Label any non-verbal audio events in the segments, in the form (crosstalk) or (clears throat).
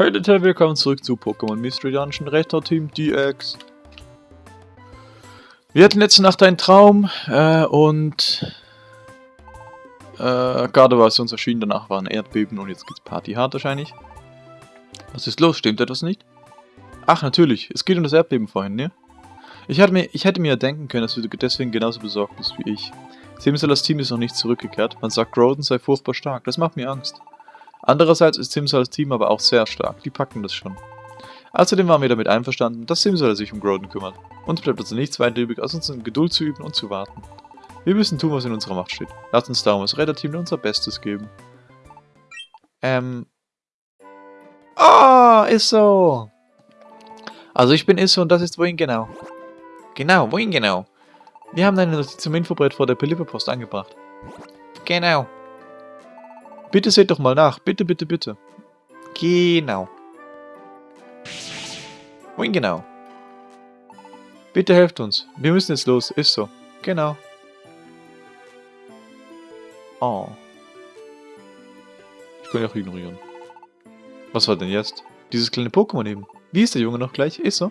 Hey Leute, willkommen zurück zu Pokémon Mystery Dungeon Retro Team DX. Wir hatten letzte Nacht einen Traum äh, und äh, gerade war es uns erschienen, danach war ein Erdbeben und jetzt geht's Party hart wahrscheinlich. Was ist los? Stimmt etwas nicht? Ach, natürlich. Es geht um das Erdbeben vorhin, ne? Ich, hatte mir, ich hätte mir ja denken können, dass du deswegen genauso besorgt bist wie ich. Simsalas Team ist noch nicht zurückgekehrt. Man sagt, Groden sei furchtbar stark. Das macht mir Angst. Andererseits ist Simsalas Team aber auch sehr stark, die packen das schon. Außerdem waren wir damit einverstanden, dass Simsala sich um Groden kümmert. Uns bleibt also nichts weiter übrig, als uns in Geduld zu üben und zu warten. Wir müssen tun, was in unserer Macht steht. Lasst uns darum als Retterteam unser Bestes geben. Ähm... Ah, oh, ist so. Also ich bin Isso und das ist wohin genau. Genau, wohin genau? Wir haben eine Notiz zum Infobrett vor der Pelipperpost angebracht. Genau. Bitte seht doch mal nach. Bitte, bitte, bitte. Genau. Wohin genau? Bitte helft uns. Wir müssen jetzt los. Ist so. Genau. Oh. Ich kann ja auch ignorieren. Was war denn jetzt? Dieses kleine Pokémon eben. Wie ist der Junge noch gleich? Ist so.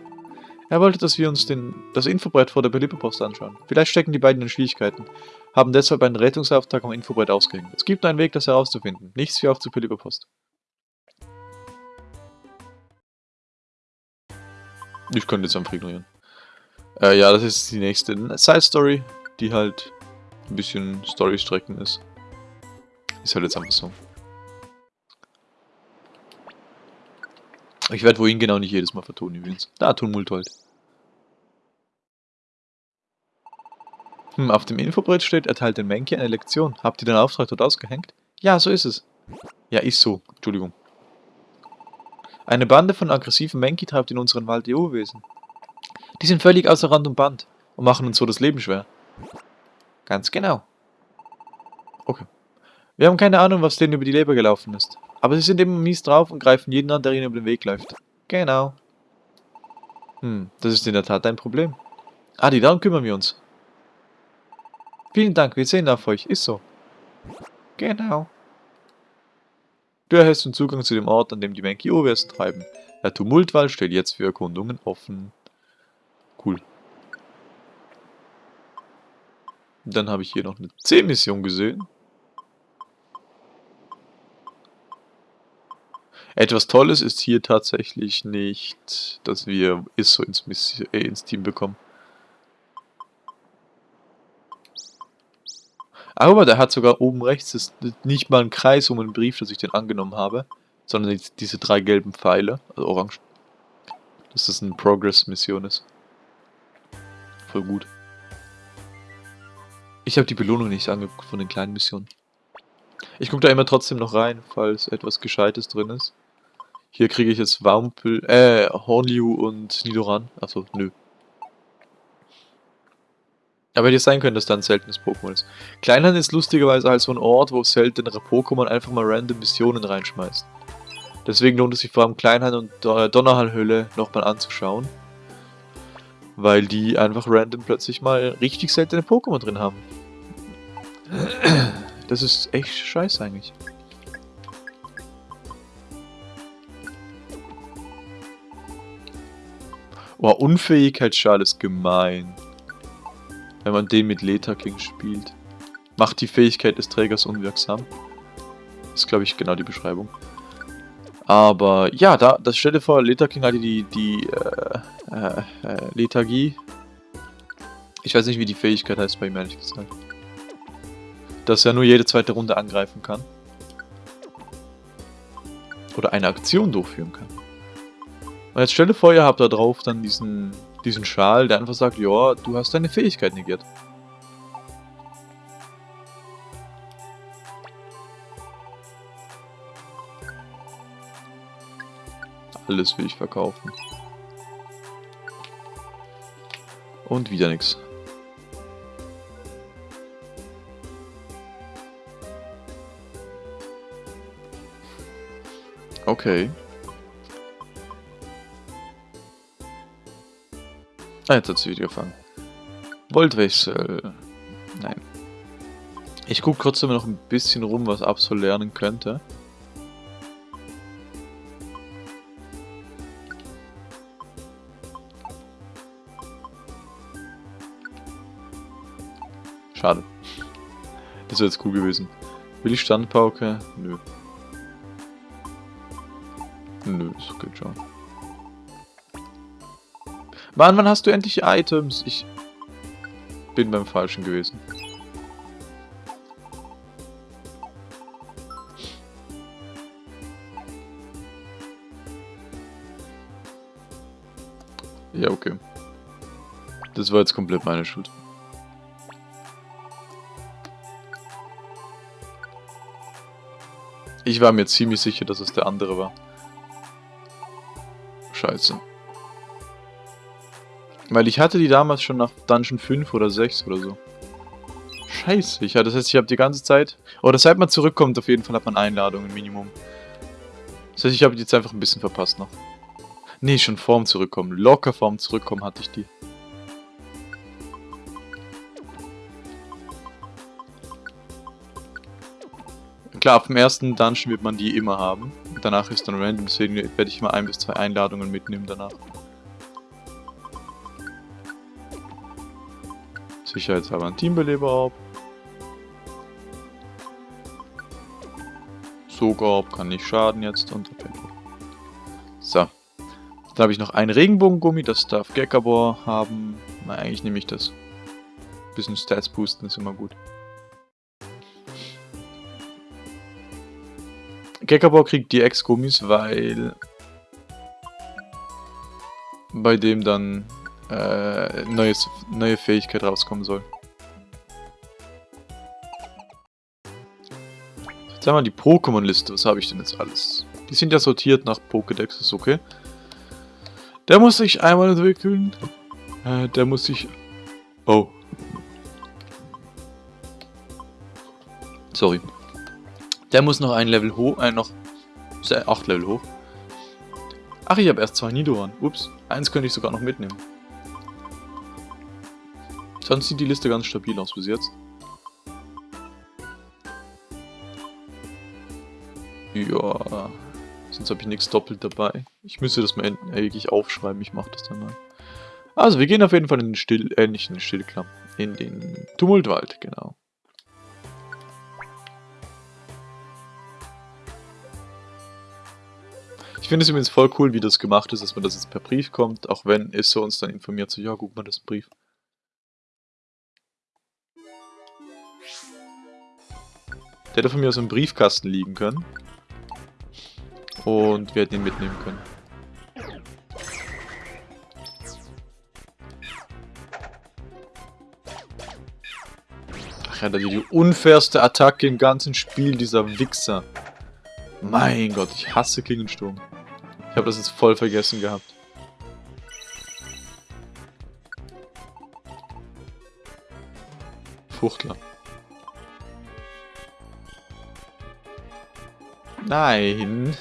Er wollte, dass wir uns den, das Infobrett vor der Belieberpost anschauen. Vielleicht stecken die beiden in Schwierigkeiten, haben deshalb einen Rettungsauftrag am Infobrett ausgehängt. Es gibt einen Weg, das herauszufinden. Nichts wie auf zur Belieberpost. Ich könnte jetzt einfach ignorieren. Äh, ja, das ist die nächste Side-Story, die halt ein bisschen Story-Strecken ist. Ist halt jetzt einfach so. Ich werde wohin genau nicht jedes Mal vertonen übrigens. Da, Tumultold. Hm, auf dem Infobrett steht, erteilt den Menki eine Lektion. Habt ihr den Auftrag dort ausgehängt? Ja, so ist es. Ja, ist so. Entschuldigung. Eine Bande von aggressiven Menki treibt in unseren Wald die Urwesen. Die sind völlig außer Rand und Band und machen uns so das Leben schwer. Ganz genau. Okay. Wir haben keine Ahnung, was denen über die Leber gelaufen ist. Aber sie sind immer mies drauf und greifen jeden an, der ihnen über den Weg läuft. Genau. Hm, das ist in der Tat ein Problem. Adi, darum kümmern wir uns. Vielen Dank, wir sehen auf euch. Ist so. Genau. Du erhältst den Zugang zu dem Ort, an dem die Menki Menkiowers treiben. Der Tumultwald steht jetzt für Erkundungen offen. Cool. Dann habe ich hier noch eine C-Mission gesehen. Etwas Tolles ist hier tatsächlich nicht, dass wir ISO ins, äh, ins Team bekommen. Aber der hat sogar oben rechts ist nicht mal ein Kreis um einen Brief, dass ich den angenommen habe, sondern diese drei gelben Pfeile, also orange. Dass das eine Progress-Mission ist. Voll gut. Ich habe die Belohnung nicht angeguckt von den kleinen Missionen. Ich gucke da immer trotzdem noch rein, falls etwas Gescheites drin ist. Hier kriege ich jetzt Wampel, äh, Hornliu und Nidoran. Achso, nö. Aber hätte sein können, dass da ein seltenes Pokémon ist. Kleinhand ist lustigerweise halt so ein Ort, wo seltenere Pokémon einfach mal random Missionen reinschmeißt. Deswegen lohnt es sich vor allem Kleinhand und Donnerhallhöhle nochmal anzuschauen. Weil die einfach random plötzlich mal richtig seltene Pokémon drin haben. Das ist echt scheiße eigentlich. Oh, Unfähigkeitsschal ist gemein. Wenn man den mit Leta King spielt. Macht die Fähigkeit des Trägers unwirksam. Ist, glaube ich, genau die Beschreibung. Aber ja, da, das stelle vor, Leta King hatte die, die äh, äh, äh, Lethargie. Ich weiß nicht, wie die Fähigkeit heißt bei ihm, ehrlich gesagt. Dass er nur jede zweite Runde angreifen kann. Oder eine Aktion durchführen kann. Und jetzt stelle vor, ihr habt da drauf dann diesen, diesen Schal, der einfach sagt, ja, du hast deine Fähigkeit negiert. Alles will ich verkaufen. Und wieder nichts. Okay. Ah, jetzt hat sie wieder gefangen. Voltwechsel. Nein. Ich gucke trotzdem noch ein bisschen rum, was Absol lernen könnte. Schade. Das wäre jetzt cool gewesen. Will ich Standpauke? Nö. Nö, ist okay, schon. Mann, wann hast du endlich Items? Ich bin beim Falschen gewesen. Ja, okay. Das war jetzt komplett meine Schuld. Ich war mir ziemlich sicher, dass es der andere war. Scheiße. Weil ich hatte die damals schon nach Dungeon 5 oder 6 oder so. Scheiße, ich, das heißt, ich habe die ganze Zeit... Oder seit man zurückkommt, auf jeden Fall hat man Einladungen, Minimum. Das heißt, ich habe die jetzt einfach ein bisschen verpasst noch. Nee, schon vorm Zurückkommen. Locker vorm Zurückkommen hatte ich die. Klar, auf dem ersten Dungeon wird man die immer haben. Danach ist dann random, deswegen werde ich mal ein bis zwei Einladungen mitnehmen danach. Sicherheitshalber ein Teambeleber ab. Sogar kann nicht schaden jetzt und So. Dann habe ich noch ein Regenbogengummi, das darf Gekabor haben. Na, eigentlich nehme ich das. Bisschen Stats boosten ist immer gut. Gekabor kriegt die Ex-Gummis, weil bei dem dann äh, neues, neue Fähigkeit rauskommen soll. Jetzt haben wir die Pokémon-Liste. Was habe ich denn jetzt alles? Die sind ja sortiert nach Pokédex, ist okay. Der muss sich einmal entwickeln. Äh, der muss sich... Oh. Sorry. Der muss noch ein Level hoch, äh, noch 8 Level hoch. Ach, ich habe erst zwei Nidoran. Ups, eins könnte ich sogar noch mitnehmen. Sonst sieht die Liste ganz stabil aus bis jetzt. Ja, sonst habe ich nichts doppelt dabei. Ich müsste das mal wirklich aufschreiben, ich mache das dann mal. Also, wir gehen auf jeden Fall in den Still, äh, nicht in den Stillklamm, in den Tumultwald, genau. Ich finde es übrigens voll cool, wie das gemacht ist, dass man das jetzt per Brief kommt, auch wenn Isso uns dann informiert, so, ja, guck mal, das ist ein Brief. Hätte von mir aus im Briefkasten liegen können. Und wir hätten ihn mitnehmen können. Ach ja, die unfairste Attacke im ganzen Spiel, dieser Wichser. Mein Gott, ich hasse Klingensturm. Ich habe das jetzt voll vergessen gehabt. Fuchtler. Nein.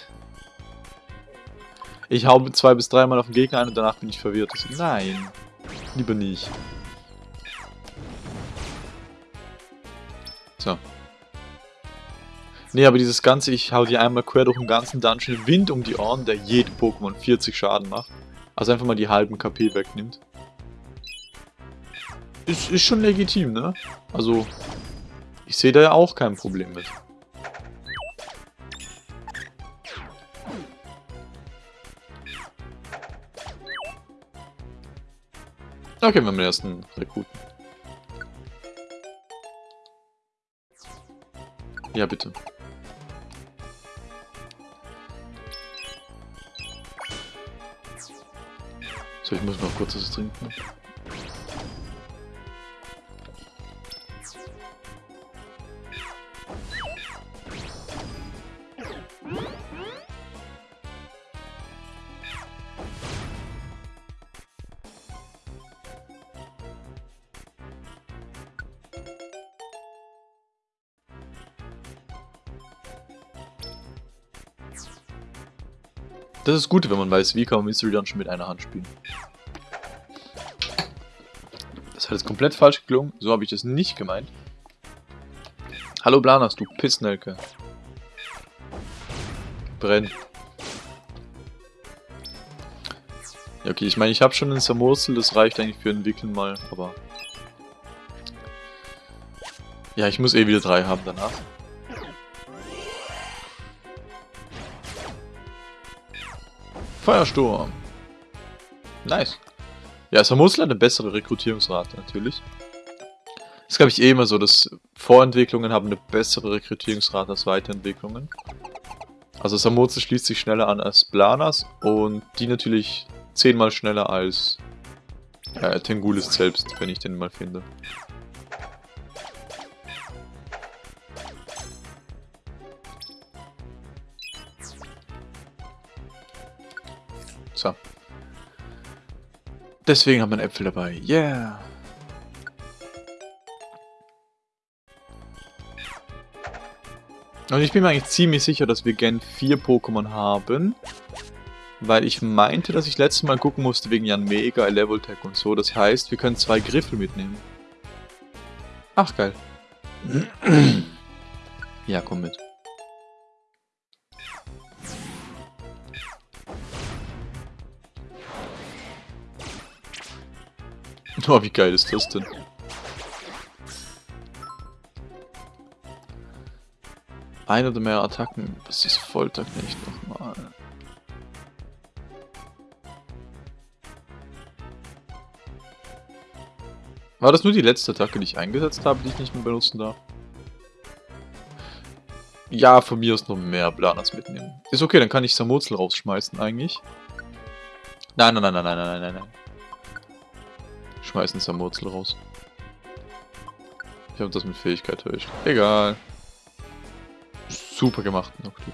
Ich hau zwei bis dreimal auf den Gegner ein und danach bin ich verwirrt. Nein. Lieber nicht. So. Nee, aber dieses Ganze, ich hau dir einmal quer durch den ganzen Dungeon Wind um die Ohren, der jedem Pokémon 40 Schaden macht. Also einfach mal die halben KP wegnimmt. Ist, ist schon legitim, ne? Also, ich sehe da ja auch kein Problem mit. Okay, wir haben den ersten Rekruten. Ja, bitte. So, ich muss noch kurz was trinken. Das ist gut, wenn man weiß, wie kann man Mystery Dungeon mit einer Hand spielen. Das hat jetzt komplett falsch geklungen. So habe ich das nicht gemeint. Hallo Blanas, du Pissnelke. Brenn. Ja, okay, ich meine, ich habe schon ein Samorsel, das reicht eigentlich für entwickeln mal, aber... Ja, ich muss eh wieder drei haben danach. Feuersturm. Nice. Ja, Samusla hat eine bessere Rekrutierungsrate natürlich. Das glaube ich, eh immer so, dass Vorentwicklungen haben eine bessere Rekrutierungsrate als Weiterentwicklungen. Also Samurzel schließt sich schneller an als Blanas und die natürlich zehnmal schneller als äh, Tengulis selbst, wenn ich den mal finde. Deswegen haben wir Äpfel dabei. Yeah! Und ich bin mir eigentlich ziemlich sicher, dass wir Gen 4 Pokémon haben. Weil ich meinte, dass ich letztes Mal gucken musste wegen Jan Mega, Level Tech und so. Das heißt, wir können zwei Griffel mitnehmen. Ach, geil. (clears throat) ja, komm mit. (laughs) Oh, wie geil ist das denn? Ein oder mehr Attacken, das ist Folterknecht nochmal. War das nur die letzte Attacke, die ich eingesetzt habe, die ich nicht mehr benutzen darf? Ja, von mir aus noch mehr Planas mitnehmen. Ist okay, dann kann ich Samurzel rausschmeißen eigentlich. Nein, nein, nein, nein, nein, nein, nein, nein. Schmeißen Samurzel raus. Ich habe das mit Fähigkeit durch. Egal. Super gemacht, Noctu.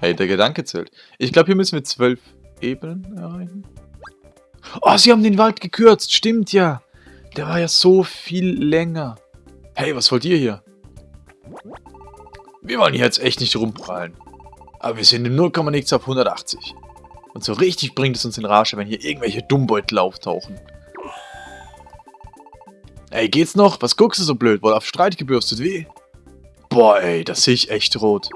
Hey, der Gedanke zählt. Ich glaube, hier müssen wir zwölf Ebenen erreichen. Oh, sie haben den Wald gekürzt. Stimmt ja. Der war ja so viel länger. Hey, was wollt ihr hier? Wir wollen hier jetzt echt nicht rumprallen. Aber wir sind im 0, nichts auf 180. Und so richtig bringt es uns in Rage, wenn hier irgendwelche Dummbeutel auftauchen. Ey, geht's noch? Was guckst du so blöd? Wohl auf Streit gebürstet, wie? Boah, ey, das sehe ich echt rot.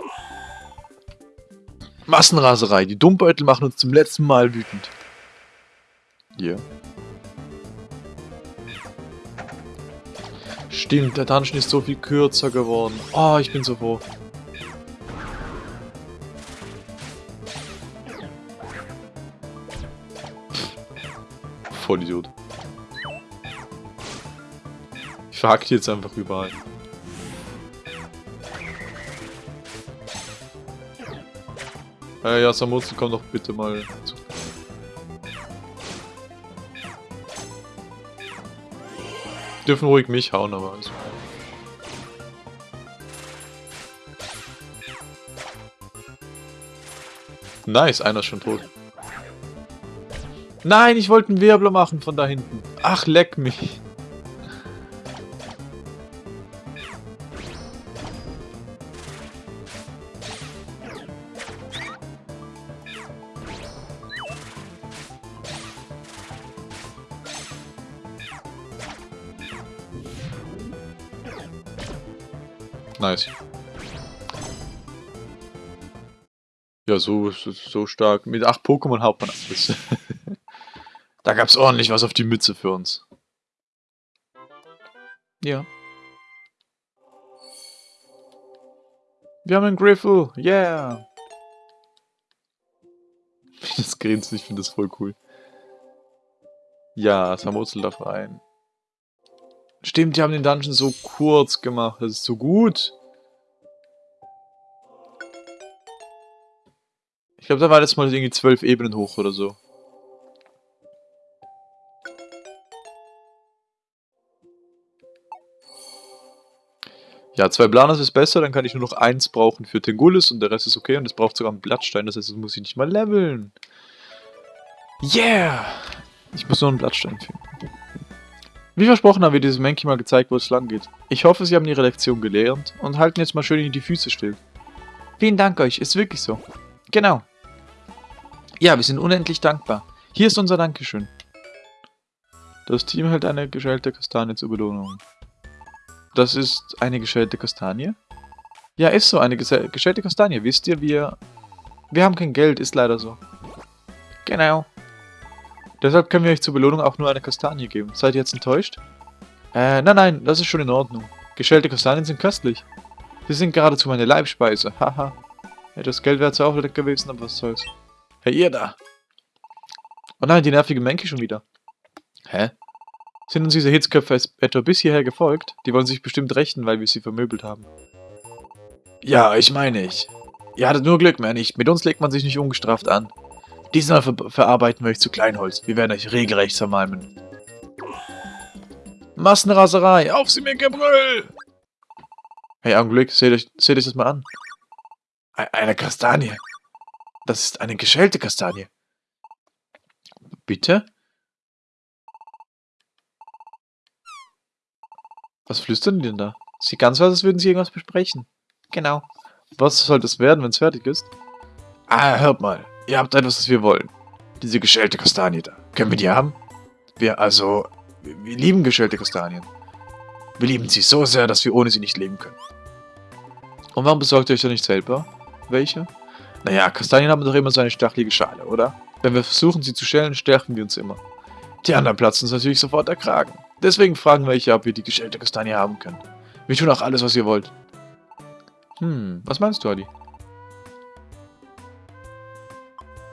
Massenraserei. Die Dummbeutel machen uns zum letzten Mal wütend. Hier. Stimmt, der Dungeon ist so viel kürzer geworden. Oh, ich bin so froh. Vollidiot. Ich verhack die jetzt einfach überall. Äh, ja, Samutsu, komm doch bitte mal zu. Dürfen ruhig mich hauen, aber also. Nice, einer ist schon tot. Nein, ich wollte einen Wirbler machen von da hinten. Ach, leck mich. Nice. Ja, so, so, so stark. Mit 8 Pokémon haut man alles. (laughs) da gab's ordentlich was auf die Mütze für uns. Ja. Wir haben einen Griffel. Yeah. (laughs) Das grinst, ich finde das voll cool. Ja, Samurzel darf rein. Stimmt, die haben den Dungeon so kurz gemacht. Das ist so gut. Ich glaube, da war jetzt mal irgendwie zwölf Ebenen hoch oder so. Ja, zwei Planas ist besser, dann kann ich nur noch eins brauchen für Tengulis und der Rest ist okay und es braucht sogar einen Blattstein, das heißt, das muss ich nicht mal leveln. Yeah! Ich muss nur einen Blattstein finden. Wie versprochen haben wir dieses Menki mal gezeigt, wo es lang geht. Ich hoffe, Sie haben Ihre Lektion gelernt und halten jetzt mal schön in die Füße still. Vielen Dank euch, ist wirklich so. Genau. Ja, wir sind unendlich dankbar. Hier ist unser Dankeschön. Das Team hält eine geschälte Kastanie zur Belohnung. Das ist eine geschälte Kastanie? Ja, ist so, eine geschälte Kastanie. Wisst ihr, wir... Wir haben kein Geld, ist leider so. Genau. Deshalb können wir euch zur Belohnung auch nur eine Kastanie geben. Seid ihr jetzt enttäuscht? Äh, nein, nein, das ist schon in Ordnung. Geschälte Kastanien sind köstlich. Sie sind geradezu meine Leibspeise, (laughs) haha. ja, das Geld wäre zwar auch nicht gewesen, aber was soll's. Hey, ihr da! Oh nein, die nervige Menke schon wieder. Hä? Sind uns diese Hitzköpfe etwa bis hierher gefolgt? Die wollen sich bestimmt rächen, weil wir sie vermöbelt haben. Ja, ich meine ich. Ihr hattet nur Glück, mehr nicht. Mit uns legt man sich nicht ungestraft an. Diesmal ver verarbeiten wir euch zu Kleinholz. Wir werden euch regelrecht zermalmen. Massenraserei, auf sie mit Gebrüll! Hey, Augenblick, seht euch, seht euch das mal an. Eine Kastanie. Das ist eine geschälte Kastanie. Bitte? Was flüstern die denn da? Sieht ganz aus, als würden sie irgendwas besprechen. Genau. Was soll das werden, wenn es fertig ist? Ah, hört mal. Ihr habt etwas, was wir wollen. Diese geschälte Kastanie da. Können wir die haben? Wir, also, wir, lieben geschälte Kastanien. Wir lieben sie so sehr, dass wir ohne sie nicht leben können. Und warum besorgt ihr euch da nicht selber welche? Naja, Kastanien haben doch immer so eine stachelige Schale, oder? Wenn wir versuchen, sie zu schälen, stärken wir uns immer. Die anderen platzen uns natürlich sofort der Kragen. Deswegen fragen wir euch, ob wir die geschälte Kastanie haben können. Wir tun auch alles, was ihr wollt. Hm, was meinst du, Adi?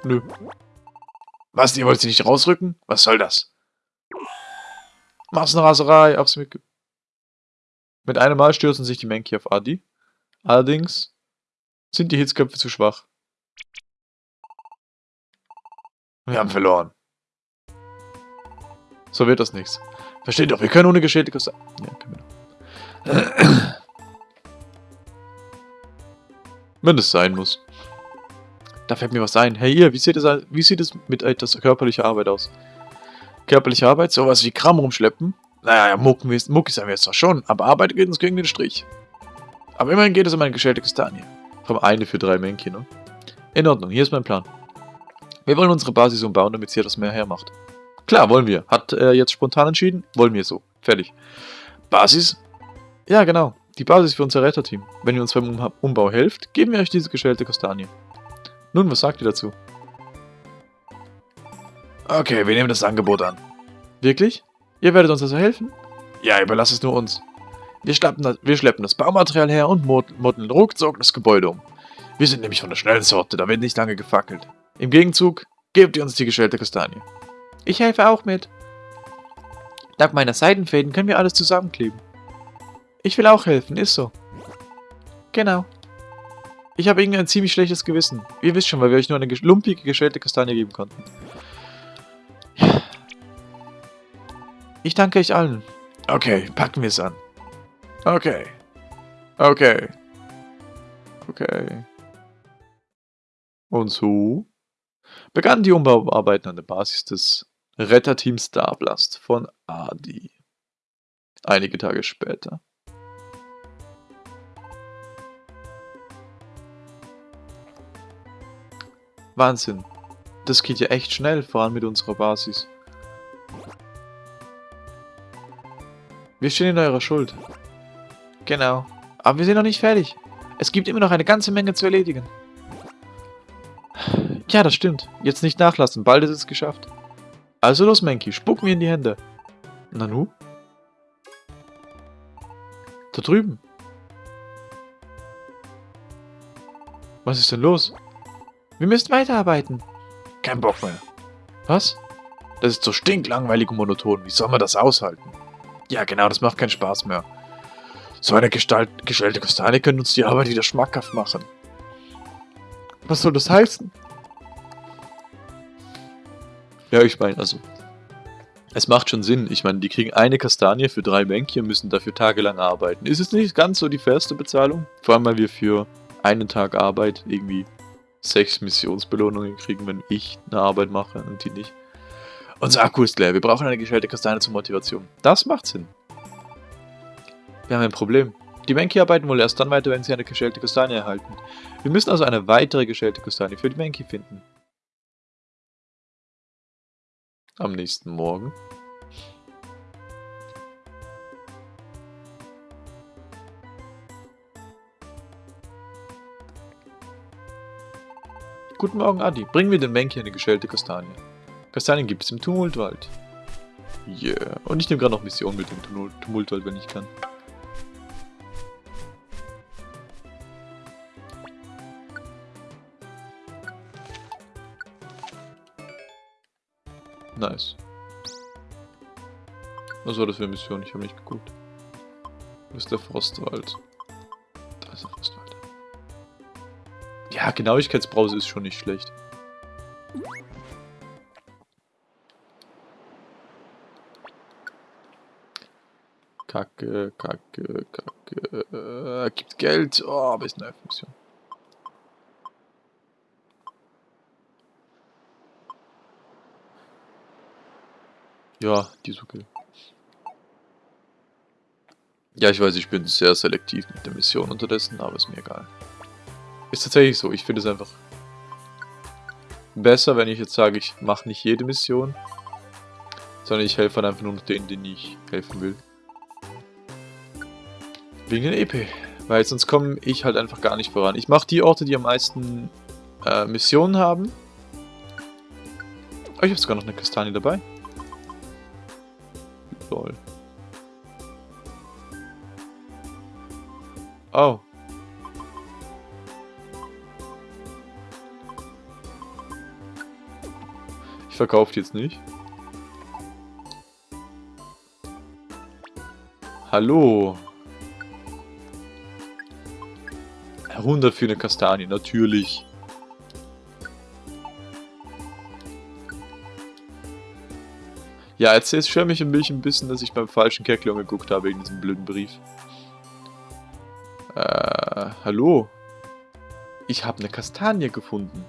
Nö. Was, ihr wollt sie nicht rausrücken? Was soll das? Massenraserei, aufs mit... Mit einem Mal stürzen sich die Menki auf Adi. Allerdings sind die Hitzköpfe zu schwach. Wir haben verloren. So wird das nichts. Versteht doch, wir können ohne geschälte Kosten... Ja, können wir Wenn es sein muss. Da fällt mir was ein. Hey ihr, wie sieht es, wie sieht es mit etwas körperlicher Arbeit aus? Körperliche Arbeit? Sowas wie Kram rumschleppen? Naja, Mucken, Muckis haben wir jetzt zwar schon, aber Arbeit geht uns gegen den Strich. Aber immerhin geht es um eine geschälte Kastanie. Vom eine für drei Männchen, ne? In Ordnung, hier ist mein Plan. Wir wollen unsere Basis umbauen, damit sie etwas mehr hermacht. Klar, wollen wir. Hat er jetzt spontan entschieden? Wollen wir so. Fertig. Basis? Ja, genau. Die Basis für unser Retterteam. Wenn ihr uns beim Umbau helft, geben wir euch diese geschälte Kastanie. Nun, was sagt ihr dazu? Okay, wir nehmen das Angebot an. Wirklich? Ihr werdet uns also helfen? Ja, überlasst es nur uns. Wir, das, wir schleppen das Baumaterial her und modeln ruckzuck das Gebäude um. Wir sind nämlich von der schnellen Sorte, da wird nicht lange gefackelt. Im Gegenzug gebt ihr uns die geschälte Kastanie. Ich helfe auch mit. Dank meiner Seidenfäden können wir alles zusammenkleben. Ich will auch helfen, ist so. Genau. Ich habe irgendwie ein ziemlich schlechtes Gewissen. Ihr wisst schon, weil wir euch nur eine lumpige, geschälte Kastanie geben konnten. Ich danke euch allen. Okay, packen wir es an. Okay. Okay. Okay. Und so begannen die Umbauarbeiten an der Basis des Retterteams Starblast von Adi. Einige Tage später. Wahnsinn. Das geht ja echt schnell, vor allem mit unserer Basis. Wir stehen in eurer Schuld. Genau. Aber wir sind noch nicht fertig. Es gibt immer noch eine ganze Menge zu erledigen. Ja, das stimmt. Jetzt nicht nachlassen, bald ist es geschafft. Also los, Menki, spuck mir in die Hände. Nanu? Da drüben. Was ist denn los? Wir müssen weiterarbeiten. Kein Bock mehr. Was? Das ist so stinklangweilig und monoton. Wie soll man das aushalten? Ja, genau, das macht keinen Spaß mehr. So eine Gestalt, gestellte Kastanie könnte uns die Arbeit wieder schmackhaft machen. Was soll das heißen? Ja, ich meine, also... Es macht schon Sinn. Ich meine, die kriegen eine Kastanie für drei Bänke und müssen dafür tagelang arbeiten. Ist es nicht ganz so die fairste Bezahlung? Vor allem, weil wir für einen Tag Arbeit irgendwie sechs Missionsbelohnungen kriegen, wenn ich eine Arbeit mache und die nicht. Unser Akku ist leer. Wir brauchen eine gestellte Kastanie zur Motivation. Das macht Sinn. Wir haben ein Problem. Die Menki arbeiten wohl erst dann weiter, wenn sie eine geschälte Kastanie erhalten. Wir müssen also eine weitere geschälte Kastanie für die Menki finden. Am nächsten Morgen. Guten Morgen, Adi. Bring mir den Menki eine geschälte Kastanie. Kastanien gibt es im Tumultwald. Yeah. Und ich nehme gerade noch Mission mit dem Tumult, Tumult, wenn ich kann. Nice. Was war das für eine Mission? Ich habe nicht geguckt. Wo ist der Frostwald? Da ist der Frostwald. Ja, Genauigkeitsbrause ist schon nicht schlecht. Kacke, Kacke, Kacke. Äh, gibt Geld. Oh, aber ist eine Mission. Ja, die ist okay. Ja, ich weiß, ich bin sehr selektiv mit der Mission unterdessen, aber ist mir egal. Ist tatsächlich so, ich finde es einfach besser, wenn ich jetzt sage, ich mache nicht jede Mission, sondern ich helfe einfach nur denen, denen ich helfen will. Wegen den EP. Weil sonst komme ich halt einfach gar nicht voran. Ich mache die Orte, die am meisten äh, Missionen haben. Oh, ich habe sogar noch eine Kastanie dabei. Oh. Ich verkaufe jetzt nicht. Hallo. 100 für eine Kastanie, natürlich. Ja, jetzt schwör mich ein bisschen, dass ich beim falschen Kerklon geguckt habe wegen diesem blöden Brief. Hallo? Ich habe eine Kastanie gefunden.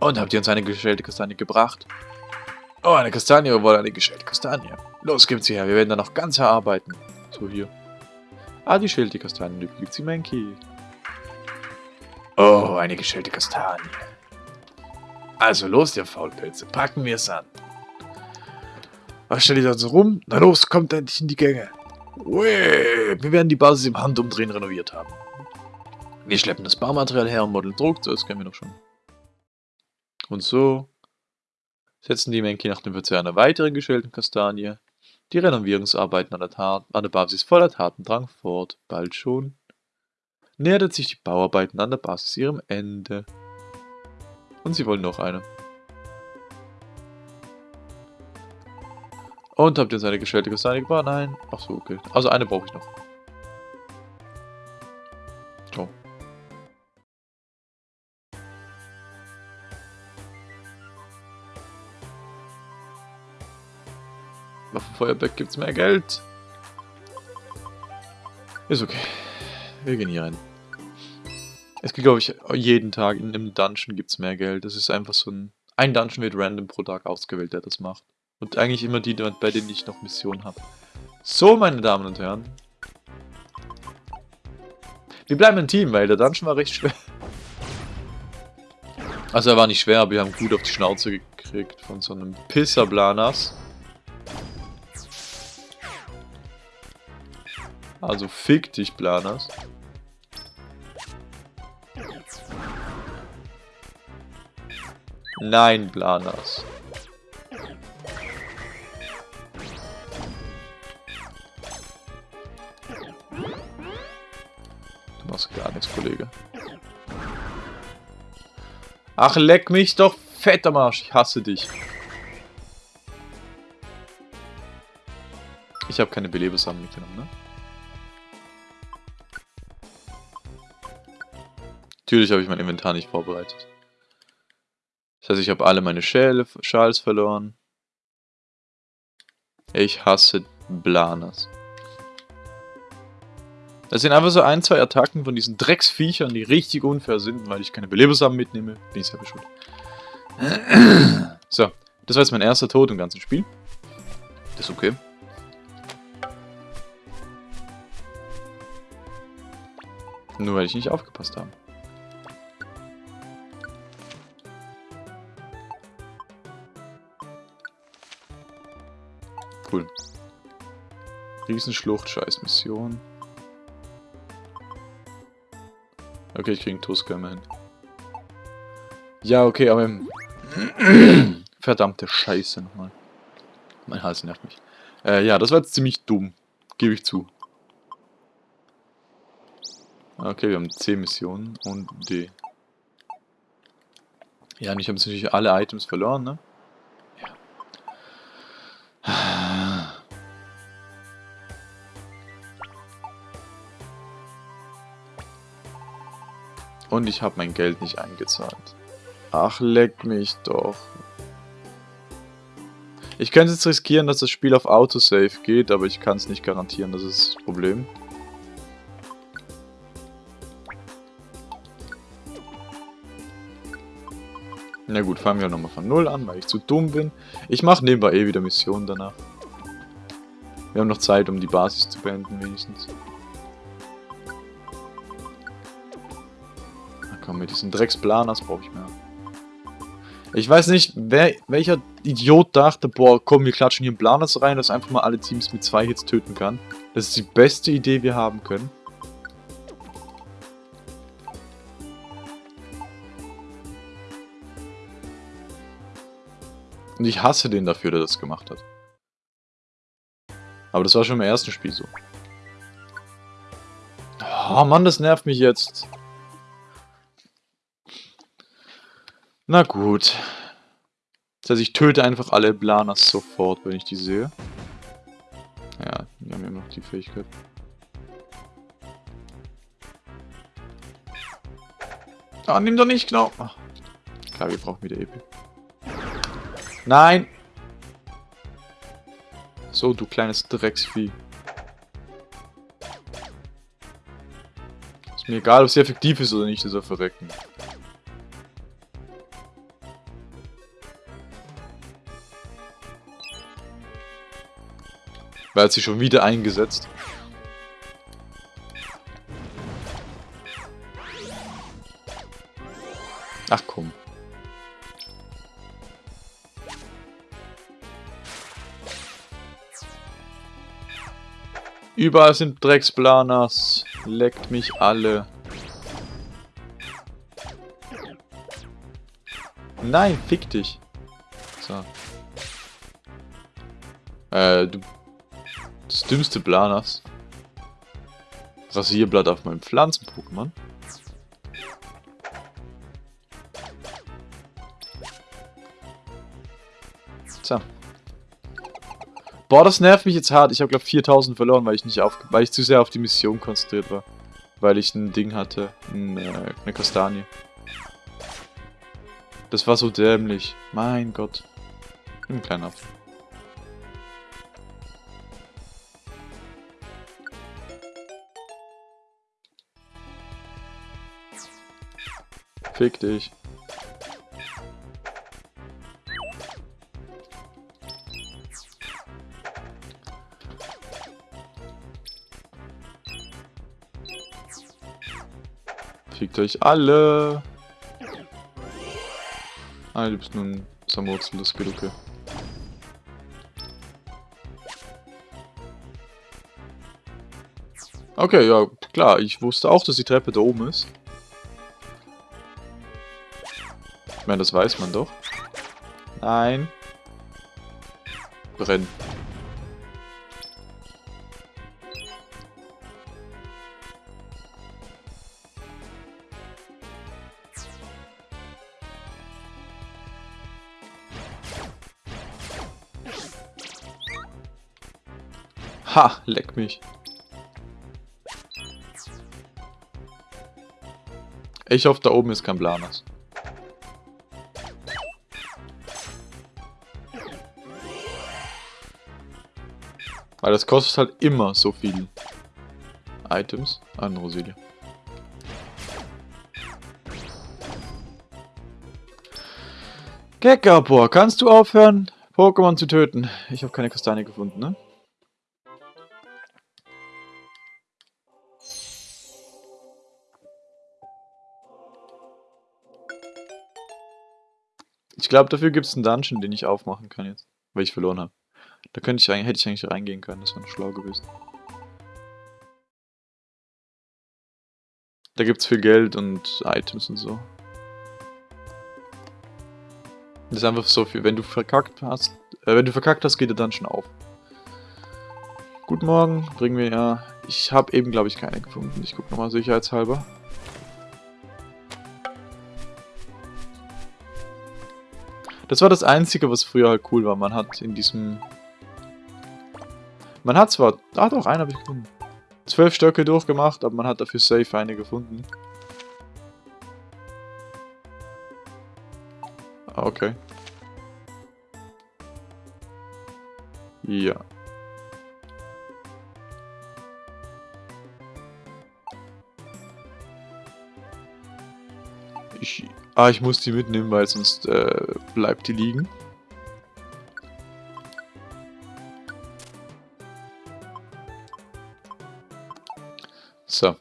Und habt ihr uns eine geschälte Kastanie gebracht? Oh, eine Kastanie, wir wollen eine geschälte Kastanie. Los, gibt's sie her, wir werden dann noch ganz erarbeiten. So, hier. Ah, die schälte Kastanie, die gibt sie Menki. Oh, eine geschälte Kastanie. Also los, ihr Faulpilze, packen wir es an. Was stellt ihr da so rum? Na los, kommt endlich in die Gänge. Ui, wir werden die Basis im Handumdrehen renoviert haben. Wir schleppen das Baumaterial her und modeln Druck, das kennen wir noch schon. Und so setzen die Menki nach dem Verzehr einer weiteren geschälten Kastanie die Renovierungsarbeiten an der, Tat, an der Basis voller Tatendrang fort. Bald schon nähert sich die Bauarbeiten an der Basis ihrem Ende. Und sie wollen noch eine. Und habt ihr seine gestellte Kastanie gebracht? Nein. Ach so, okay. Also eine brauche ich noch. So. Waffenfeuerberg gibt es mehr Geld. Ist okay. Wir gehen hier rein. Es gibt, glaube ich, jeden Tag in einem Dungeon gibt es mehr Geld. Das ist einfach so ein... Ein Dungeon wird random pro Tag ausgewählt, der das macht. Und eigentlich immer die, bei denen ich noch Missionen habe. So, meine Damen und Herren. Wir bleiben ein Team, weil der Dungeon war recht schwer. Also er war nicht schwer, aber wir haben gut auf die Schnauze gekriegt von so einem Pisser-Blanas. Also fick dich, Blanas. Nein, Blanas. Kollege. Ach, leck mich doch fett am Arsch. Ich hasse dich. Ich habe keine Belebesamen mitgenommen, ne? Natürlich habe ich mein Inventar nicht vorbereitet. Das heißt, ich habe alle meine Schäle, Schals verloren. Ich hasse Blanas. Das sind einfach so ein, zwei Attacken von diesen Drecksviechern, die richtig unfair sind, weil ich keine Belebersamen mitnehme. Bin ich selber schuld. So, das war jetzt mein erster Tod im ganzen Spiel. Das ist okay. Nur weil ich nicht aufgepasst habe. Cool. Riesenschlucht, scheiß Mission. Okay, ich krieg einen Tusker immerhin. Ja, okay, aber... (clears throat) Verdammte Scheiße nochmal. Mein Hals nervt mich. Äh, ja, das war jetzt ziemlich dumm. Gebe ich zu. Okay, wir haben C Missionen und D. Ja, und ich habe natürlich alle Items verloren, ne? Und ich habe mein Geld nicht eingezahlt. Ach, leck mich doch. Ich könnte jetzt riskieren, dass das Spiel auf Autosave geht, aber ich kann es nicht garantieren, das ist das Problem. Na gut, fangen wir nochmal von Null an, weil ich zu dumm bin. Ich mache nebenbei eh wieder Missionen danach. Wir haben noch Zeit, um die Basis zu beenden, wenigstens. Komm, mit diesen Drecksplanas brauche ich mehr. Ich weiß nicht, wer, welcher Idiot dachte, boah, komm, wir klatschen hier einen Planas rein, dass einfach mal alle Teams mit zwei Hits töten kann. Das ist die beste Idee, wir haben können. Und ich hasse den dafür, der das gemacht hat. Aber das war schon im ersten Spiel so. Oh Mann, das nervt mich jetzt. Na gut. Das heißt, ich töte einfach alle Blanas sofort, wenn ich die sehe. Ja, wir haben ja noch die Fähigkeit. Ah, nimm doch nicht, genau. Ach, klar, wir brauchen wieder EP. Nein! So, du kleines Drecksvieh. Ist mir egal, ob es effektiv ist oder nicht, soll verrecken. Weil sie schon wieder eingesetzt. Ach komm. Überall sind Drecksplanas. Leckt mich alle. Nein, fick dich. So. Äh, du das dümmste Planas. Rasierblatt auf meinem Pflanzen-Pokémon. So. Boah, das nervt mich jetzt hart. Ich habe glaube 4000 verloren, weil ich nicht auf, weil ich zu sehr auf die Mission konzentriert war. Weil ich ein Ding hatte, ein, äh, eine Kastanie. Das war so dämlich. Mein Gott. Ein kleiner Apfel. Fick dich. Fickt euch alle. Ah, du bist nun Samurzel, das geht okay. Okay, ja, klar, ich wusste auch, dass die Treppe da oben ist. Ich meine, das weiß man doch. Nein. Brennen. Ha, leck mich. Ich hoffe, da oben ist kein Blanas. Weil das kostet halt immer so viel Items an Rosilie. Gekapor, kannst du aufhören, Pokémon zu töten? Ich habe keine Kastanie gefunden, ne? Ich glaube, dafür gibt es einen Dungeon, den ich aufmachen kann jetzt, weil ich verloren habe. Da könnte ich hätte ich eigentlich reingehen können, das wäre schlau gewesen. Da gibt es viel Geld und Items und so. Das ist einfach so viel. Wenn du verkackt hast, Äh, wenn du verkackt hast, geht der Dungeon auf. Guten Morgen, bringen wir ja... Ich habe eben, glaube ich, keine gefunden. Ich gucke nochmal sicherheitshalber. Das war das Einzige, was früher halt cool war. Man hat in diesem... Man hat zwar... Ah doch, einen habe ich gefunden. Zwölf Stöcke durchgemacht, aber man hat dafür safe eine gefunden. Ah, okay. Ja. Ich, ah, ich muss die mitnehmen, weil sonst äh, bleibt die liegen. So.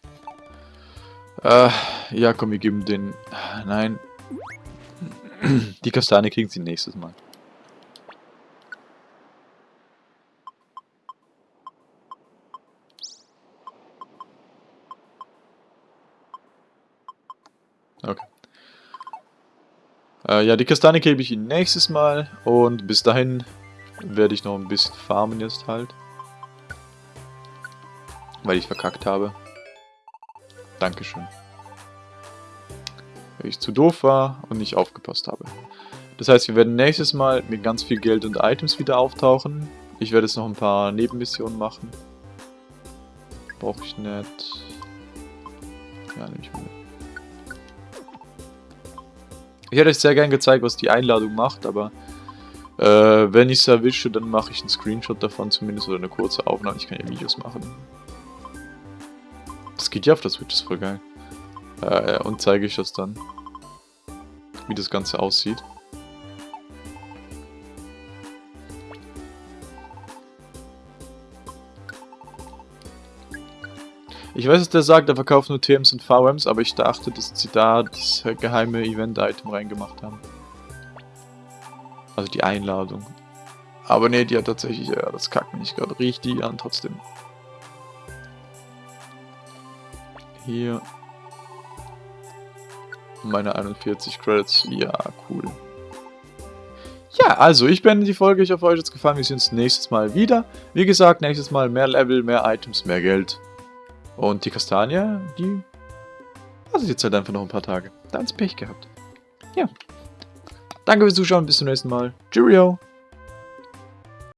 Äh, ja, komm, wir geben den... Nein. Die Kastanie kriegen sie nächstes Mal. Okay. Äh, ja, die Kastanie gebe ich Ihnen nächstes Mal. Und bis dahin werde ich noch ein bisschen farmen jetzt halt. Weil ich verkackt habe. Dankeschön. Weil ich zu doof war und nicht aufgepasst habe. Das heißt, wir werden nächstes Mal mit ganz viel Geld und Items wieder auftauchen. Ich werde jetzt noch ein paar Nebenmissionen machen. Brauche ich nicht. Ja, nehme ich mal. Ich hätte euch sehr gern gezeigt, was die Einladung macht, aber äh, wenn ich es erwische, dann mache ich einen Screenshot davon zumindest oder eine kurze Aufnahme. Ich kann ja Videos machen. Geht ja auf der Switch, ist voll geil. Äh, und zeige ich das dann. Wie das Ganze aussieht. Ich weiß, dass der sagt, er verkauft nur TMs und VMs, aber ich dachte, dass sie da das geheime Event-Item reingemacht haben. Also die Einladung. Aber ne, die hat tatsächlich, ja, das kackt mich gerade richtig an trotzdem. Hier. Meine 41 Credits. Ja, cool. Ja, also ich beende die Folge. Ich hoffe, euch hat es gefallen. Wir sehen uns nächstes Mal wieder. Wie gesagt, nächstes Mal mehr Level, mehr Items, mehr Geld. Und die Kastanie, die wartet jetzt halt einfach noch ein paar Tage. Da hat's Pech gehabt. Ja. Danke fürs Zuschauen. Bis zum nächsten Mal. Cheerio.